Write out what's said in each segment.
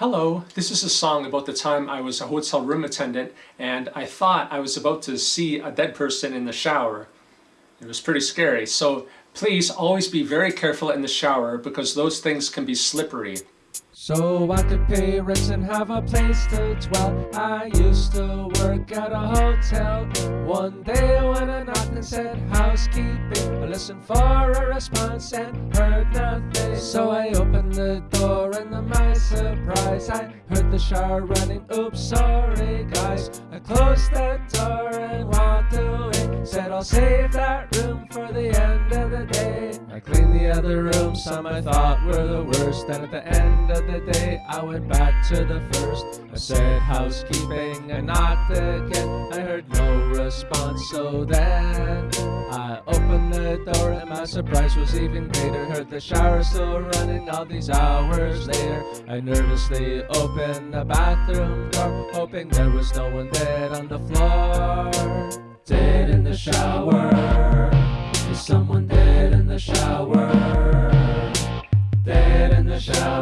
Hello, this is a song about the time I was a hotel room attendant and I thought I was about to see a dead person in the shower. It was pretty scary, so please always be very careful in the shower because those things can be slippery. So I could pay rent and have a place to dwell. I used to work at a hotel. One day and said housekeeping, I listened for a response and heard nothing. So I opened the door and to my surprise, I heard the shower running. Oops, sorry guys. I closed the door and walked away. Said I'll save that room for the end of the day. I cleaned the other rooms, some I thought were the worst. Then at the end of the day, I went back to the first. I said housekeeping, I knocked again. I heard no response, so then I opened the door and my surprise was even greater. Heard the shower still running all these hours later. I nervously opened the bathroom door, hoping there was no one dead on the floor. Dead in the shower. Someone dead in the shower? Dead in the shower.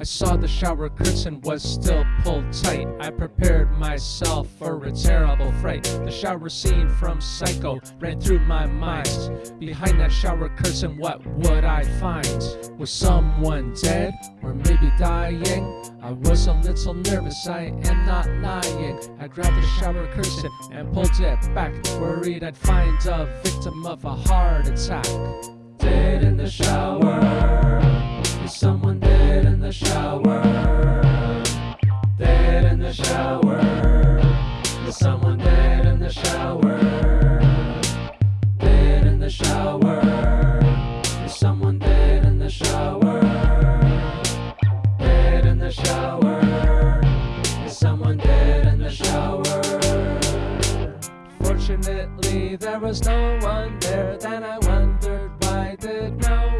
I saw the shower curtain was still pulled tight. I prepared myself for a terrible fright. The shower scene from Psycho ran through my mind. Behind that shower curtain, what would I find? Was someone dead or maybe dying? I was a little nervous, I am not lying. I grabbed the shower curtain and pulled it back, worried I'd find a victim of a heart attack. Dead in the shower. Shower? Dead in the shower. Is someone dead in the shower? Fortunately, there was no one there. Then I wondered why did no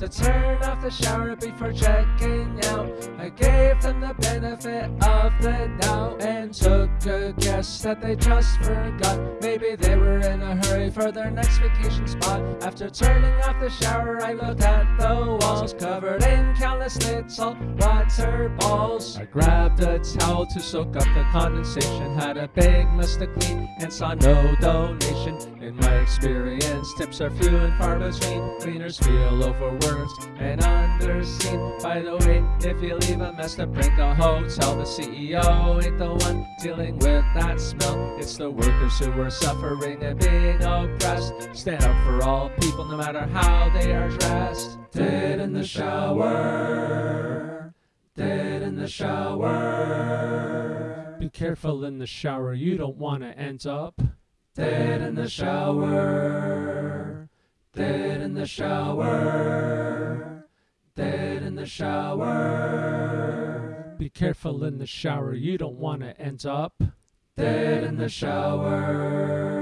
to turn off the shower before checking out. I gave them the benefit of the doubt and took a guess that they just forgot. Maybe they were in a hurry for their next vacation spot. After turning off the shower, I looked at the walls covered in countless little water balls. I grabbed a towel to soak up the condensation, had a big mess to clean and saw no donation. In my experience, tips are few and far between. Cleaners feel overworked and underseen. By the way, if you leave a mess to break a hotel, the CEO ain't the one dealing with that smell. It's the workers who are suffering and being oppressed. Stand up for all people, no matter how they are dressed. Dead in the shower. Dead in the shower. Be careful in the shower, you don't want to end up dead in the shower. Dead in the shower. Dead in the shower. Be careful in the shower, you don't want to end up dead in the shower.